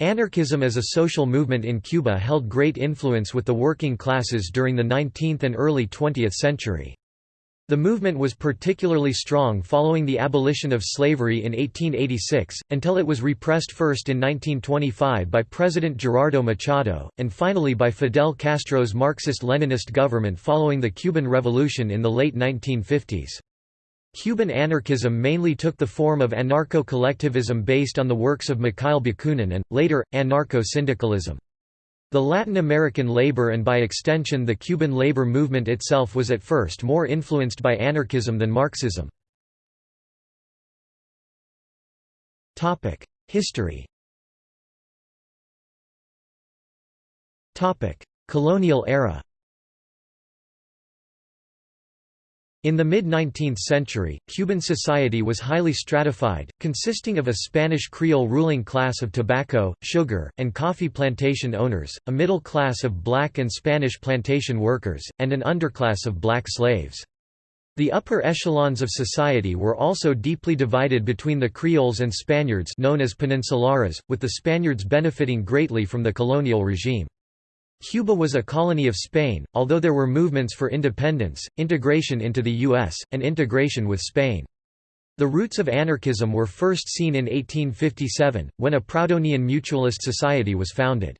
Anarchism as a social movement in Cuba held great influence with the working classes during the 19th and early 20th century. The movement was particularly strong following the abolition of slavery in 1886, until it was repressed first in 1925 by President Gerardo Machado, and finally by Fidel Castro's Marxist-Leninist government following the Cuban Revolution in the late 1950s. Cuban anarchism mainly took the form of anarcho-collectivism based on the works of Mikhail Bakunin and, later, anarcho-syndicalism. The Latin American labor and by extension the Cuban labor movement itself was at first more influenced by anarchism than Marxism. History Colonial era In the mid-19th century, Cuban society was highly stratified, consisting of a Spanish Creole ruling class of tobacco, sugar, and coffee plantation owners, a middle class of black and Spanish plantation workers, and an underclass of black slaves. The upper echelons of society were also deeply divided between the Creoles and Spaniards known as peninsulares, with the Spaniards benefiting greatly from the colonial regime. Cuba was a colony of Spain, although there were movements for independence, integration into the U.S., and integration with Spain. The roots of anarchism were first seen in 1857, when a Proudhonian mutualist society was founded.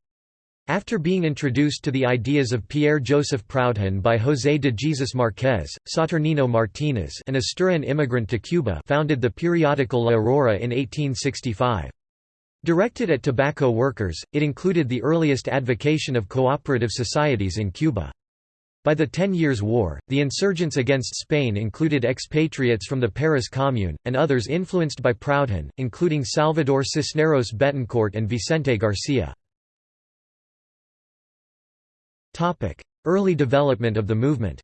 After being introduced to the ideas of Pierre-Joseph Proudhon by José de Jesus Marquez, Saturnino Martínez an Asturian immigrant to Cuba founded the periodical La Aurora in 1865. Directed at tobacco workers, it included the earliest advocation of cooperative societies in Cuba. By the Ten Years' War, the insurgents against Spain included expatriates from the Paris Commune, and others influenced by Proudhon, including Salvador Cisneros Betancourt and Vicente Garcia. Early development of the movement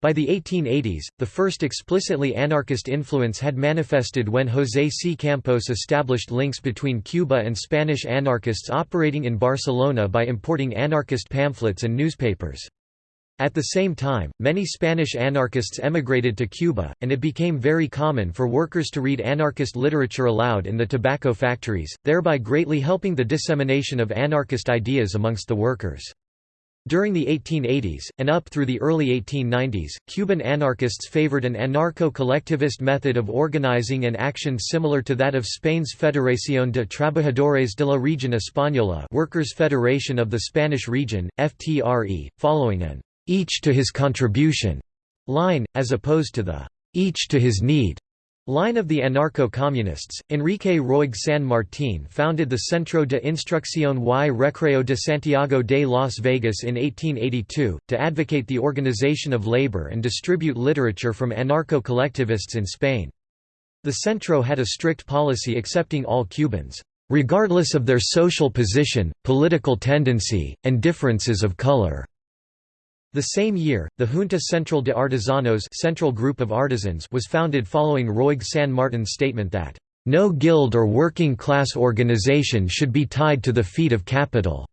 By the 1880s, the first explicitly anarchist influence had manifested when José C. Campos established links between Cuba and Spanish anarchists operating in Barcelona by importing anarchist pamphlets and newspapers. At the same time, many Spanish anarchists emigrated to Cuba, and it became very common for workers to read anarchist literature aloud in the tobacco factories, thereby greatly helping the dissemination of anarchist ideas amongst the workers. During the 1880s, and up through the early 1890s, Cuban anarchists favored an anarcho-collectivist method of organizing and action similar to that of Spain's Federación de Trabajadores de la Región Española Workers' Federation of the Spanish Region, FTRE, following an «each to his contribution» line, as opposed to the «each to his need» Line of the anarcho-communists, Enrique Roig San Martín founded the Centro de Instrucción y Recreo de Santiago de Las Vegas in 1882, to advocate the organization of labor and distribute literature from anarcho-collectivists in Spain. The Centro had a strict policy accepting all Cubans, regardless of their social position, political tendency, and differences of color. The same year, the Junta Central de Artesanos Central Group of Artisans was founded following Roig San Martin's statement that, "...no guild or working class organization should be tied to the feet of capital."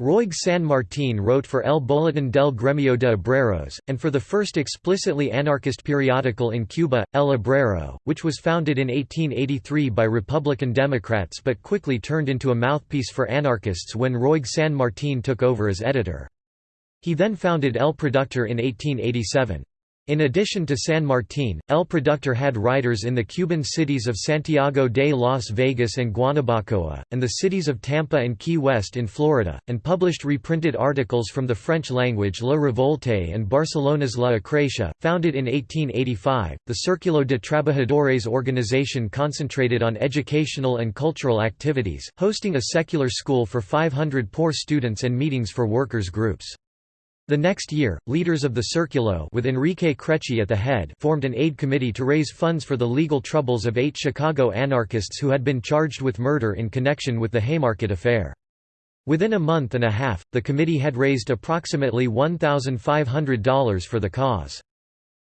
Roig San Martin wrote for El Boletín del Gremio de Obreros, and for the first explicitly anarchist periodical in Cuba, El Obrero, which was founded in 1883 by Republican Democrats but quickly turned into a mouthpiece for anarchists when Roig San Martin took over as editor. He then founded El Productor in 1887. In addition to San Martín, El Productor had writers in the Cuban cities of Santiago de Las Vegas and Guanabacoa, and the cities of Tampa and Key West in Florida, and published reprinted articles from the French language La Revolte and Barcelona's La Acracia. Founded in 1885, the Círculo de Trabajadores organization concentrated on educational and cultural activities, hosting a secular school for 500 poor students and meetings for workers' groups. The next year, leaders of the Círculo with Enrique Creci at the head formed an aid committee to raise funds for the legal troubles of eight Chicago anarchists who had been charged with murder in connection with the Haymarket affair. Within a month and a half, the committee had raised approximately $1,500 for the cause.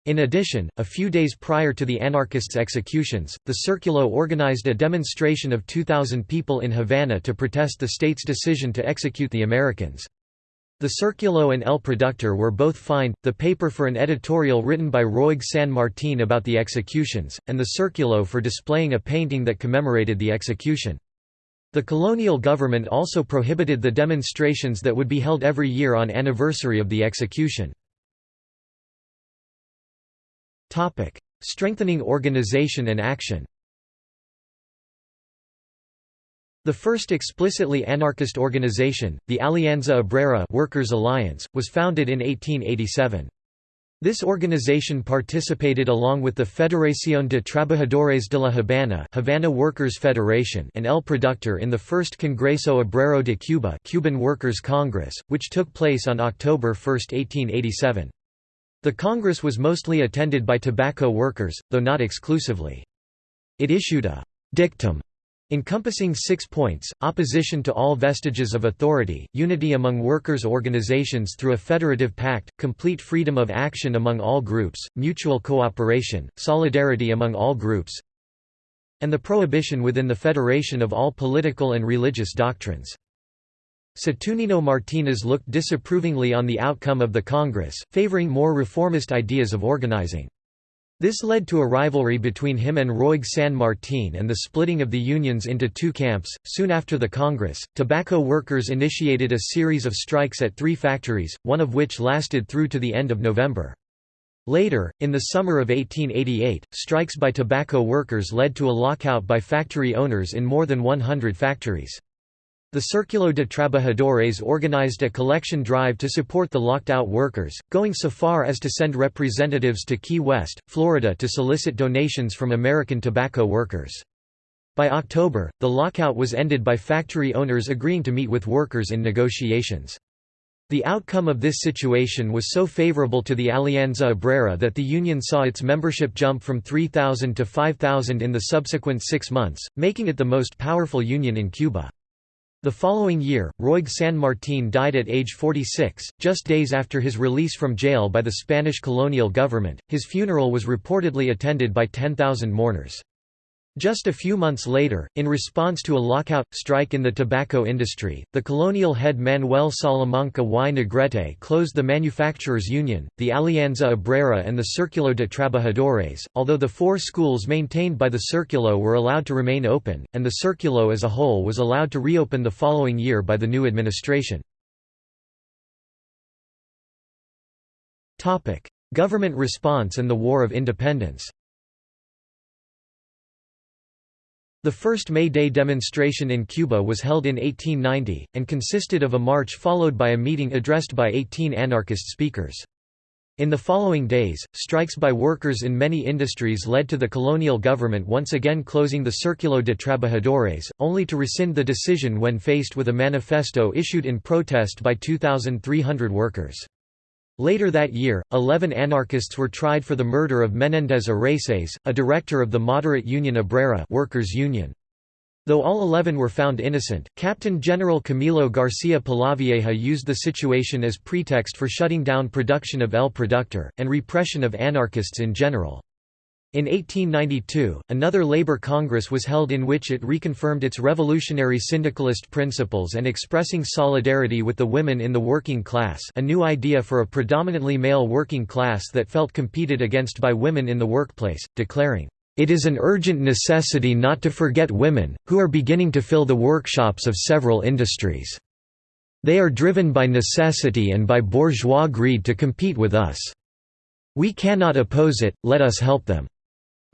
In addition, a few days prior to the anarchists' executions, the Círculo organized a demonstration of 2,000 people in Havana to protest the state's decision to execute the Americans. The Circulo and El Productor were both fined, the paper for an editorial written by Roig San Martin about the executions, and the Circulo for displaying a painting that commemorated the execution. The colonial government also prohibited the demonstrations that would be held every year on anniversary of the execution. Strengthening organization and action The first explicitly anarchist organization, the Alianza Obrera Workers' Alliance, was founded in 1887. This organization participated along with the Federación de Trabajadores de la Habana Havana Workers Federation and El Productor in the first Congreso Obrero de Cuba Cuban Workers' Congress, which took place on October 1, 1887. The Congress was mostly attended by tobacco workers, though not exclusively. It issued a «dictum» encompassing six points, opposition to all vestiges of authority, unity among workers' organizations through a federative pact, complete freedom of action among all groups, mutual cooperation, solidarity among all groups, and the prohibition within the federation of all political and religious doctrines. Saturnino Martinez looked disapprovingly on the outcome of the Congress, favoring more reformist ideas of organizing. This led to a rivalry between him and Roig San Martin and the splitting of the unions into two camps. Soon after the Congress, tobacco workers initiated a series of strikes at three factories, one of which lasted through to the end of November. Later, in the summer of 1888, strikes by tobacco workers led to a lockout by factory owners in more than 100 factories. The Círculo de Trabajadores organized a collection drive to support the locked-out workers, going so far as to send representatives to Key West, Florida to solicit donations from American tobacco workers. By October, the lockout was ended by factory owners agreeing to meet with workers in negotiations. The outcome of this situation was so favorable to the Alianza Obrera that the union saw its membership jump from 3,000 to 5,000 in the subsequent six months, making it the most powerful union in Cuba. The following year, Roig San Martin died at age 46, just days after his release from jail by the Spanish colonial government. His funeral was reportedly attended by 10,000 mourners. Just a few months later, in response to a lockout strike in the tobacco industry, the colonial head Manuel Salamanca y Negrete closed the Manufacturers Union, the Alianza Obrera, and the Círculo de Trabajadores, although the four schools maintained by the Círculo were allowed to remain open, and the Círculo as a whole was allowed to reopen the following year by the new administration. Government response and the War of Independence The first May Day demonstration in Cuba was held in 1890, and consisted of a march followed by a meeting addressed by 18 anarchist speakers. In the following days, strikes by workers in many industries led to the colonial government once again closing the Círculo de Trabajadores, only to rescind the decision when faced with a manifesto issued in protest by 2,300 workers. Later that year, eleven anarchists were tried for the murder of Menéndez Araces, a director of the moderate Union Obrera workers union. Though all eleven were found innocent, Captain General Camilo García Polavieja used the situation as pretext for shutting down production of El Productor, and repression of anarchists in general. In 1892, another labor congress was held in which it reconfirmed its revolutionary syndicalist principles and expressing solidarity with the women in the working class a new idea for a predominantly male working class that felt competed against by women in the workplace, declaring, "...it is an urgent necessity not to forget women, who are beginning to fill the workshops of several industries. They are driven by necessity and by bourgeois greed to compete with us. We cannot oppose it, let us help them."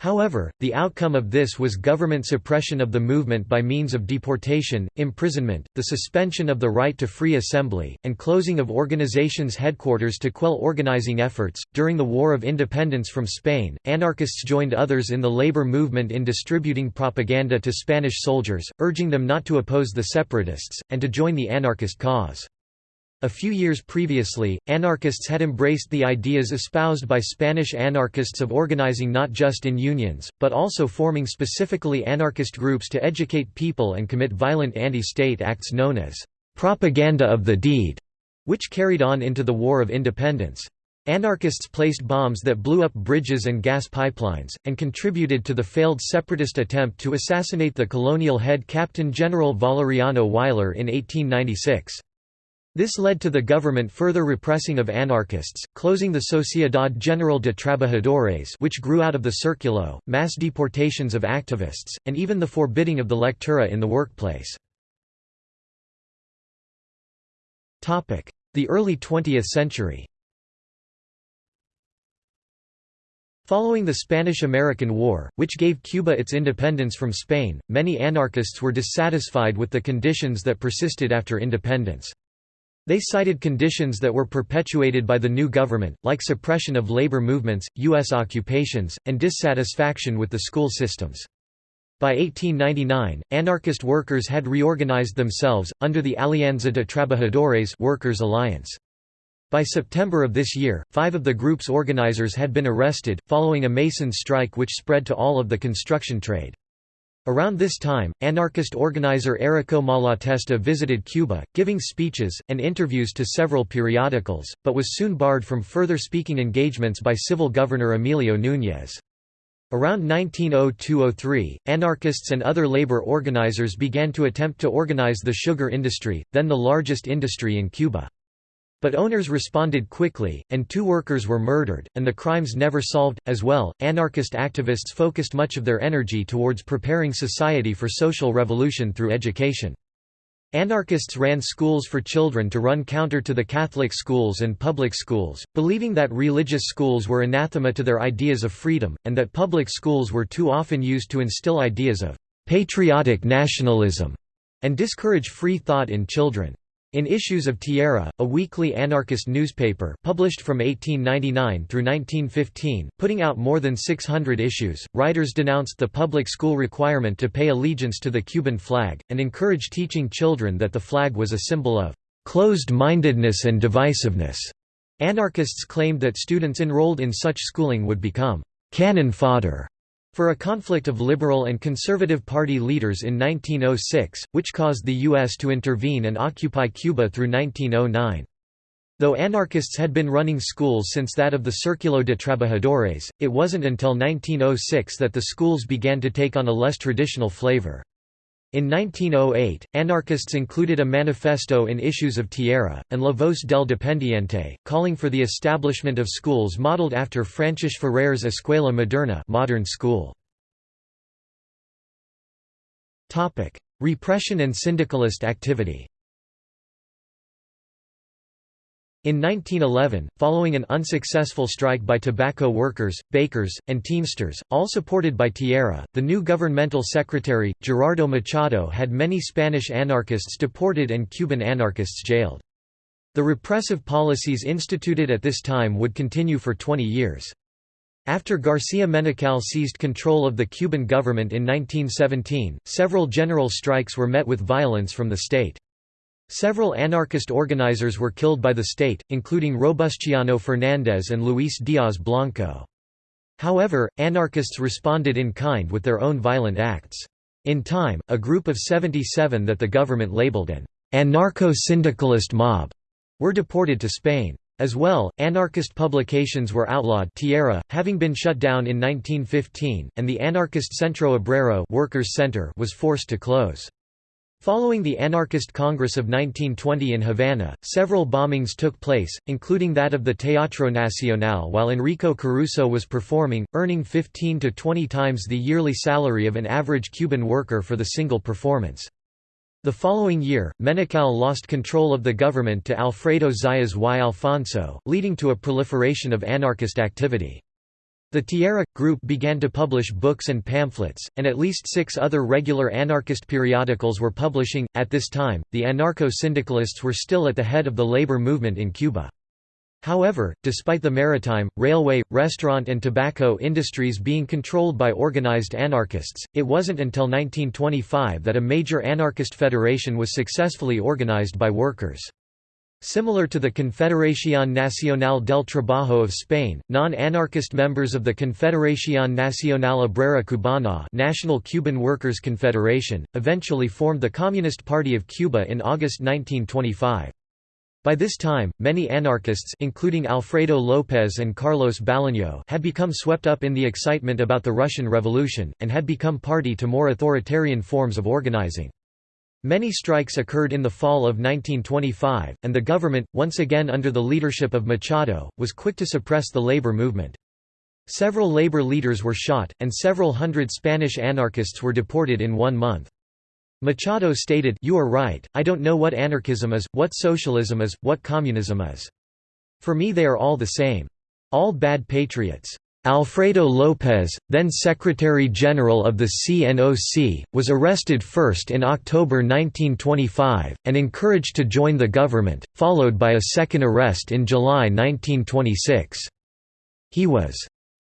However, the outcome of this was government suppression of the movement by means of deportation, imprisonment, the suspension of the right to free assembly, and closing of organizations' headquarters to quell organizing efforts. During the War of Independence from Spain, anarchists joined others in the labor movement in distributing propaganda to Spanish soldiers, urging them not to oppose the separatists, and to join the anarchist cause. A few years previously, anarchists had embraced the ideas espoused by Spanish anarchists of organizing not just in unions, but also forming specifically anarchist groups to educate people and commit violent anti-state acts known as propaganda of the deed, which carried on into the War of Independence. Anarchists placed bombs that blew up bridges and gas pipelines, and contributed to the failed separatist attempt to assassinate the colonial head Captain General Valeriano Weyler in 1896. This led to the government further repressing of anarchists, closing the Sociedad General de Trabajadores which grew out of the Círculo, mass deportations of activists, and even the forbidding of the lectura in the workplace. The early 20th century Following the Spanish–American War, which gave Cuba its independence from Spain, many anarchists were dissatisfied with the conditions that persisted after independence. They cited conditions that were perpetuated by the new government, like suppression of labor movements, U.S. occupations, and dissatisfaction with the school systems. By 1899, anarchist workers had reorganized themselves, under the Alianza de Trabajadores Workers' Alliance. By September of this year, five of the group's organizers had been arrested, following a masons strike which spread to all of the construction trade. Around this time, anarchist organizer Errico Malatesta visited Cuba, giving speeches, and interviews to several periodicals, but was soon barred from further speaking engagements by civil governor Emilio Núñez. Around 1902–03, anarchists and other labor organizers began to attempt to organize the sugar industry, then the largest industry in Cuba. But owners responded quickly, and two workers were murdered, and the crimes never solved. As well, anarchist activists focused much of their energy towards preparing society for social revolution through education. Anarchists ran schools for children to run counter to the Catholic schools and public schools, believing that religious schools were anathema to their ideas of freedom, and that public schools were too often used to instill ideas of patriotic nationalism and discourage free thought in children. In issues of Tierra, a weekly anarchist newspaper published from 1899 through 1915, putting out more than 600 issues, writers denounced the public school requirement to pay allegiance to the Cuban flag, and encouraged teaching children that the flag was a symbol of closed-mindedness and divisiveness. Anarchists claimed that students enrolled in such schooling would become cannon fodder for a conflict of Liberal and Conservative Party leaders in 1906, which caused the U.S. to intervene and occupy Cuba through 1909. Though anarchists had been running schools since that of the Círculo de Trabajadores, it wasn't until 1906 that the schools began to take on a less traditional flavor. In 1908, anarchists included a manifesto in issues of Tierra, and La Voz del Dependiente, calling for the establishment of schools modeled after Francis Ferrer's Escuela Moderna modern school. Repression and syndicalist activity In 1911, following an unsuccessful strike by tobacco workers, bakers, and teamsters, all supported by Tierra, the new governmental secretary, Gerardo Machado had many Spanish anarchists deported and Cuban anarchists jailed. The repressive policies instituted at this time would continue for 20 years. After García Menocal seized control of the Cuban government in 1917, several general strikes were met with violence from the state. Several anarchist organizers were killed by the state, including Robustiano Fernández and Luis Díaz Blanco. However, anarchists responded in kind with their own violent acts. In time, a group of 77 that the government labeled an anarcho-syndicalist mob were deported to Spain. As well, anarchist publications were outlawed Tierra, having been shut down in 1915, and the anarchist Centro Obrero Workers Center was forced to close. Following the Anarchist Congress of 1920 in Havana, several bombings took place, including that of the Teatro Nacional while Enrico Caruso was performing, earning 15 to 20 times the yearly salary of an average Cuban worker for the single performance. The following year, Menocal lost control of the government to Alfredo Zayas y Alfonso, leading to a proliferation of anarchist activity. The Tierra group began to publish books and pamphlets, and at least six other regular anarchist periodicals were publishing. At this time, the anarcho syndicalists were still at the head of the labor movement in Cuba. However, despite the maritime, railway, restaurant, and tobacco industries being controlled by organized anarchists, it wasn't until 1925 that a major anarchist federation was successfully organized by workers. Similar to the Confederación Nacional del Trabajo of Spain, non-anarchist members of the Confederación Nacional Obrera Cubana National Cuban Workers' Confederation, eventually formed the Communist Party of Cuba in August 1925. By this time, many anarchists including Alfredo López and Carlos Baliño had become swept up in the excitement about the Russian Revolution, and had become party to more authoritarian forms of organizing. Many strikes occurred in the fall of 1925, and the government, once again under the leadership of Machado, was quick to suppress the labor movement. Several labor leaders were shot, and several hundred Spanish anarchists were deported in one month. Machado stated, You are right, I don't know what anarchism is, what socialism is, what communism is. For me they are all the same. All bad patriots. Alfredo López, then Secretary-General of the CNOC, was arrested first in October 1925, and encouraged to join the government, followed by a second arrest in July 1926. He was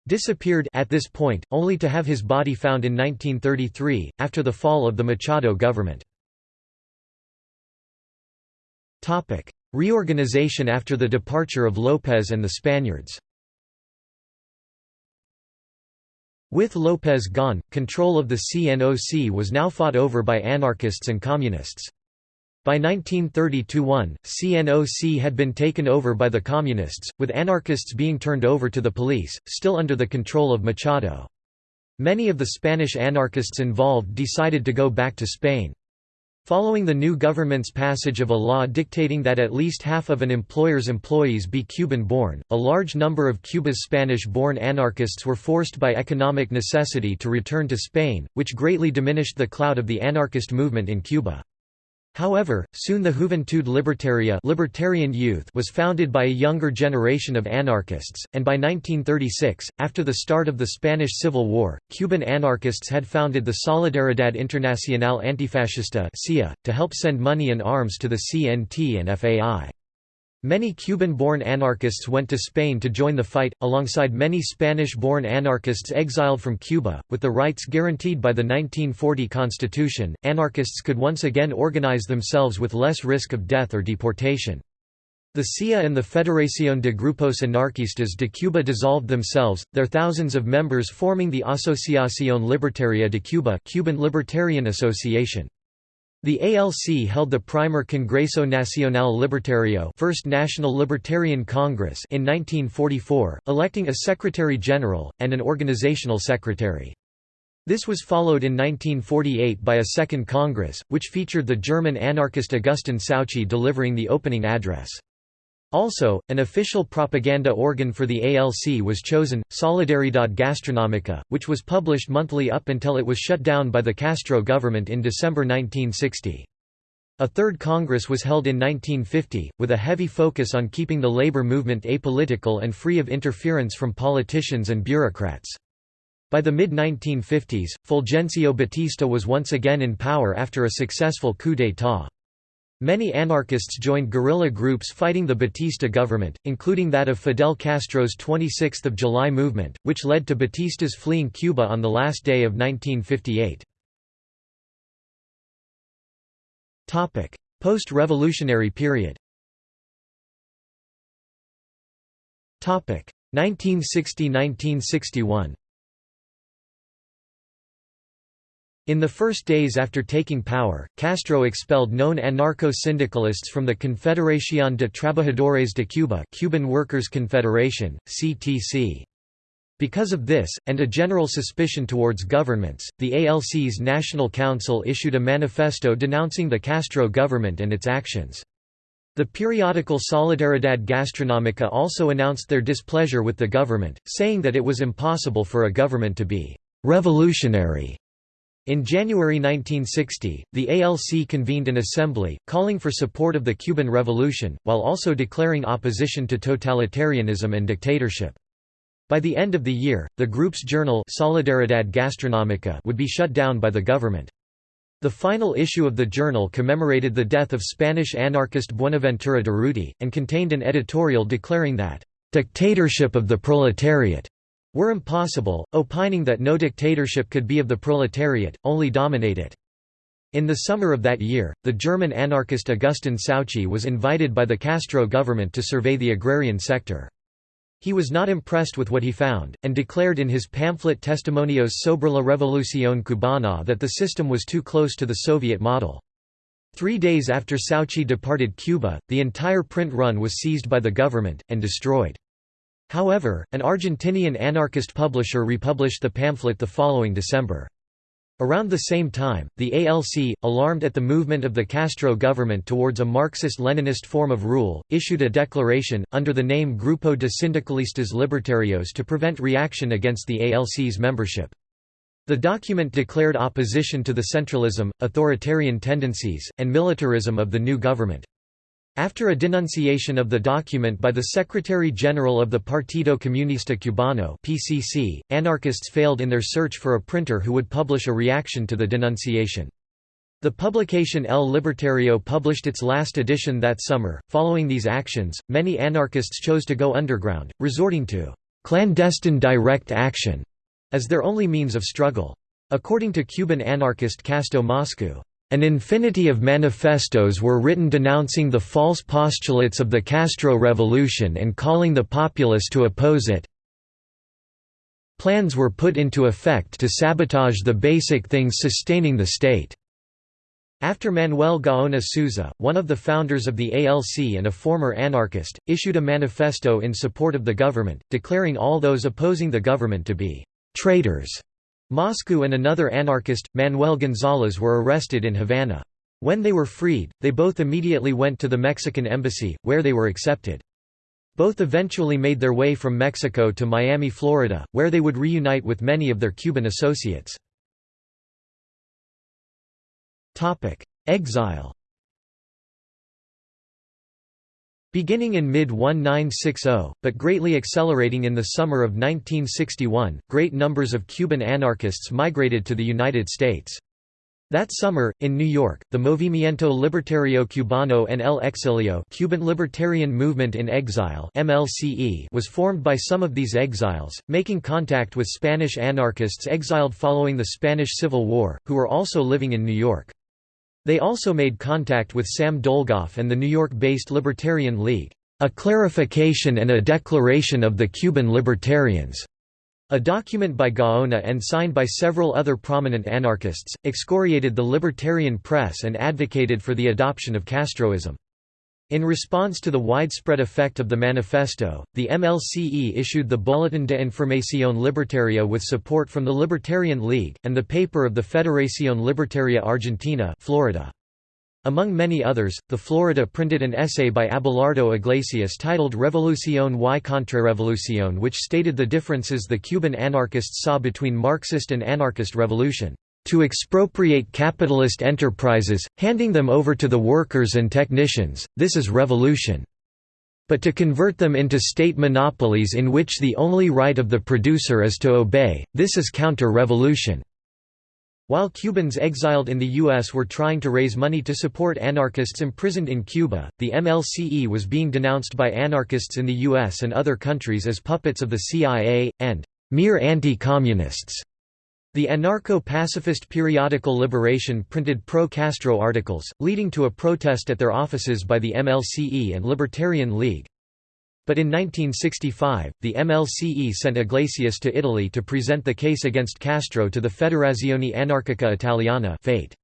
disappeared at this point, only to have his body found in 1933, after the fall of the Machado government. Reorganization after the departure of López and the Spaniards With López gone, control of the CNOC was now fought over by anarchists and communists. By 1932–1, CNOC had been taken over by the Communists, with anarchists being turned over to the police, still under the control of Machado. Many of the Spanish anarchists involved decided to go back to Spain. Following the new government's passage of a law dictating that at least half of an employer's employees be Cuban-born, a large number of Cuba's Spanish-born anarchists were forced by economic necessity to return to Spain, which greatly diminished the clout of the anarchist movement in Cuba. However, soon the Juventud Libertaria libertarian youth was founded by a younger generation of anarchists, and by 1936, after the start of the Spanish Civil War, Cuban anarchists had founded the Solidaridad Internacional Antifascista to help send money and arms to the CNT and FAI. Many Cuban-born anarchists went to Spain to join the fight, alongside many Spanish-born anarchists exiled from Cuba. With the rights guaranteed by the 1940 Constitution, anarchists could once again organize themselves with less risk of death or deportation. The SIA and the Federación de Grupos Anarquistas de Cuba dissolved themselves, their thousands of members forming the Asociación Libertaria de Cuba Cuban Libertarian Association. The ALC held the primer Congreso Nacional Libertario First National Libertarian Congress in 1944, electing a Secretary-General, and an organizational secretary. This was followed in 1948 by a second Congress, which featured the German anarchist Augustin Souchy delivering the opening address. Also, an official propaganda organ for the ALC was chosen, Solidaridad Gastronómica, which was published monthly up until it was shut down by the Castro government in December 1960. A third Congress was held in 1950, with a heavy focus on keeping the labor movement apolitical and free of interference from politicians and bureaucrats. By the mid-1950s, Fulgencio Batista was once again in power after a successful coup d'état. Many anarchists joined guerrilla groups fighting the Batista government, including that of Fidel Castro's 26 July movement, which led to Batista's fleeing Cuba on the last day of 1958. Post-revolutionary period 1960–1961 In the first days after taking power, Castro expelled known anarcho-syndicalists from the Confederación de Trabajadores de Cuba Cuban Workers' Confederation, CTC. Because of this, and a general suspicion towards governments, the ALC's National Council issued a manifesto denouncing the Castro government and its actions. The periodical Solidaridad Gastronómica also announced their displeasure with the government, saying that it was impossible for a government to be «revolutionary» In January 1960, the ALC convened an assembly, calling for support of the Cuban Revolution, while also declaring opposition to totalitarianism and dictatorship. By the end of the year, the group's journal Solidaridad Gastronómica would be shut down by the government. The final issue of the journal commemorated the death of Spanish anarchist Buenaventura Durruti, and contained an editorial declaring that, "...dictatorship of the proletariat." Were impossible, opining that no dictatorship could be of the proletariat, only dominate it. In the summer of that year, the German anarchist Augustin Souchy was invited by the Castro government to survey the agrarian sector. He was not impressed with what he found, and declared in his pamphlet Testimonios sobre la Revolución Cubana that the system was too close to the Soviet model. Three days after Souchy departed Cuba, the entire print run was seized by the government, and destroyed. However, an Argentinian anarchist publisher republished the pamphlet the following December. Around the same time, the ALC, alarmed at the movement of the Castro government towards a Marxist-Leninist form of rule, issued a declaration, under the name Grupo de Sindicalistas Libertarios to prevent reaction against the ALC's membership. The document declared opposition to the centralism, authoritarian tendencies, and militarism of the new government. After a denunciation of the document by the Secretary-General of the Partido Comunista Cubano (PCC), anarchists failed in their search for a printer who would publish a reaction to the denunciation. The publication El Libertario published its last edition that summer. Following these actions, many anarchists chose to go underground, resorting to clandestine direct action as their only means of struggle. According to Cuban anarchist Casto Moscu, an infinity of manifestos were written denouncing the false postulates of the Castro Revolution and calling the populace to oppose it. Plans were put into effect to sabotage the basic things sustaining the state. After Manuel Gaona Souza, one of the founders of the ALC and a former anarchist, issued a manifesto in support of the government, declaring all those opposing the government to be traitors. Moscu and another anarchist, Manuel González were arrested in Havana. When they were freed, they both immediately went to the Mexican embassy, where they were accepted. Both eventually made their way from Mexico to Miami, Florida, where they would reunite with many of their Cuban associates. Exile Beginning in mid-1960, but greatly accelerating in the summer of 1961, great numbers of Cuban anarchists migrated to the United States. That summer, in New York, the Movimiento Libertario Cubano en el Exilio Cuban Libertarian Movement in Exile MLCE was formed by some of these exiles, making contact with Spanish anarchists exiled following the Spanish Civil War, who were also living in New York. They also made contact with Sam Dolgoff and the New York-based Libertarian League, "...a clarification and a declaration of the Cuban Libertarians." A document by Gaona and signed by several other prominent anarchists, excoriated the libertarian press and advocated for the adoption of Castroism. In response to the widespread effect of the manifesto, the MLCE issued the Boletín de Información Libertaria with support from the Libertarian League, and the paper of the Federación Libertaria Argentina Florida. Among many others, the Florida printed an essay by Abelardo Iglesias titled Revolución y Contrarrevolución which stated the differences the Cuban anarchists saw between Marxist and anarchist revolution to expropriate capitalist enterprises, handing them over to the workers and technicians, this is revolution. But to convert them into state monopolies in which the only right of the producer is to obey, this is counter-revolution. While Cubans exiled in the U.S. were trying to raise money to support anarchists imprisoned in Cuba, the MLCE was being denounced by anarchists in the U.S. and other countries as puppets of the CIA, and mere anti-communists. The anarcho-pacifist periodical Liberation printed pro-Castro articles, leading to a protest at their offices by the MLCE and Libertarian League. But in 1965, the MLCE sent Iglesias to Italy to present the case against Castro to the Federazione Anarchica Italiana FAIT.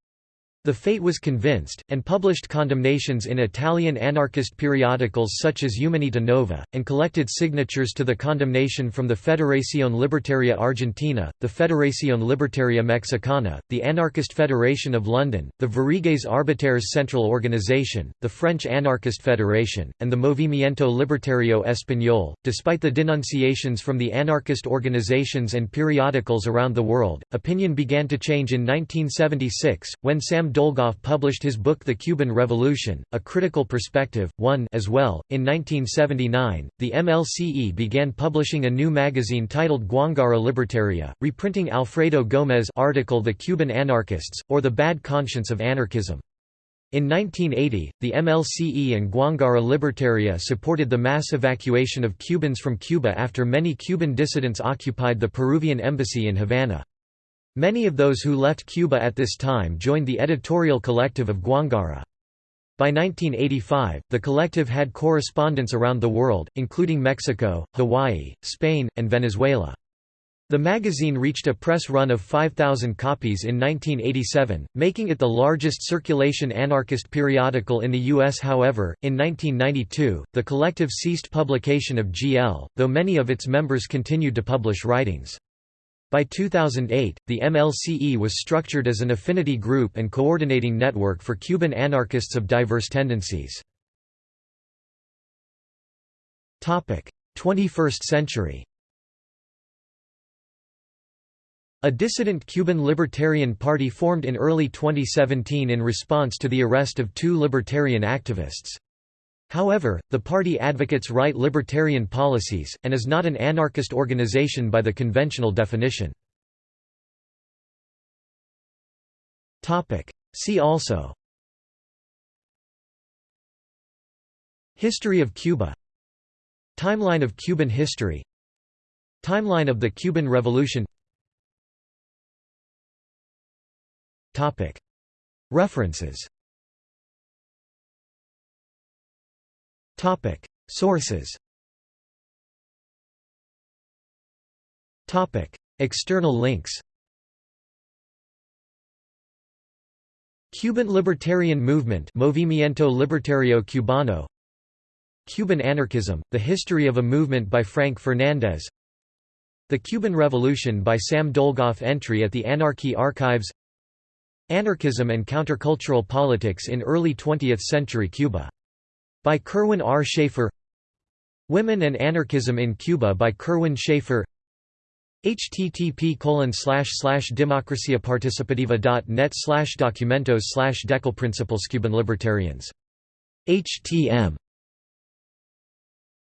The FAI was convinced, and published condemnations in Italian anarchist periodicals such as Umanità Nova, and collected signatures to the condemnation from the Federación Libertaria Argentina, the Federación Libertaria Mexicana, the Anarchist Federation of London, the Sveriges Arbetares Central Organization, the French Anarchist Federation, and the Movimiento Libertario Español. Despite the denunciations from the anarchist organizations and periodicals around the world, opinion began to change in 1976, when Sam Dolgoff published his book The Cuban Revolution, A Critical Perspective, 1 as well. In 1979, the MLCE began publishing a new magazine titled Guangara Libertaria, reprinting Alfredo Gómez article The Cuban Anarchists, or The Bad Conscience of Anarchism. In 1980, the MLCE and Guangara Libertaria supported the mass evacuation of Cubans from Cuba after many Cuban dissidents occupied the Peruvian embassy in Havana. Many of those who left Cuba at this time joined the editorial collective of Guangara. By 1985, the collective had correspondents around the world, including Mexico, Hawaii, Spain, and Venezuela. The magazine reached a press run of 5,000 copies in 1987, making it the largest circulation anarchist periodical in the U.S. However, in 1992, the collective ceased publication of GL, though many of its members continued to publish writings. By 2008, the MLCE was structured as an affinity group and coordinating network for Cuban anarchists of diverse tendencies. 21st century A dissident Cuban Libertarian Party formed in early 2017 in response to the arrest of two libertarian activists. However, the party advocates right libertarian policies, and is not an anarchist organization by the conventional definition. See also History of Cuba Timeline of Cuban history Timeline of the Cuban Revolution References Sources. External links. Cuban Libertarian Movement Movimiento Libertario Cubano. Cuban Anarchism, The History of a Movement by Frank Fernandez. The Cuban Revolution by Sam Dolgoff Entry at the Anarchy Archives. Anarchism and Countercultural Politics in Early 20th-Century Cuba. By Kirwin R. Shaffer Women and Anarchism in Cuba by Kirwin Shaffer http democraciaparticipativa.net documentos decalprinciples Cuban Libertarians. htm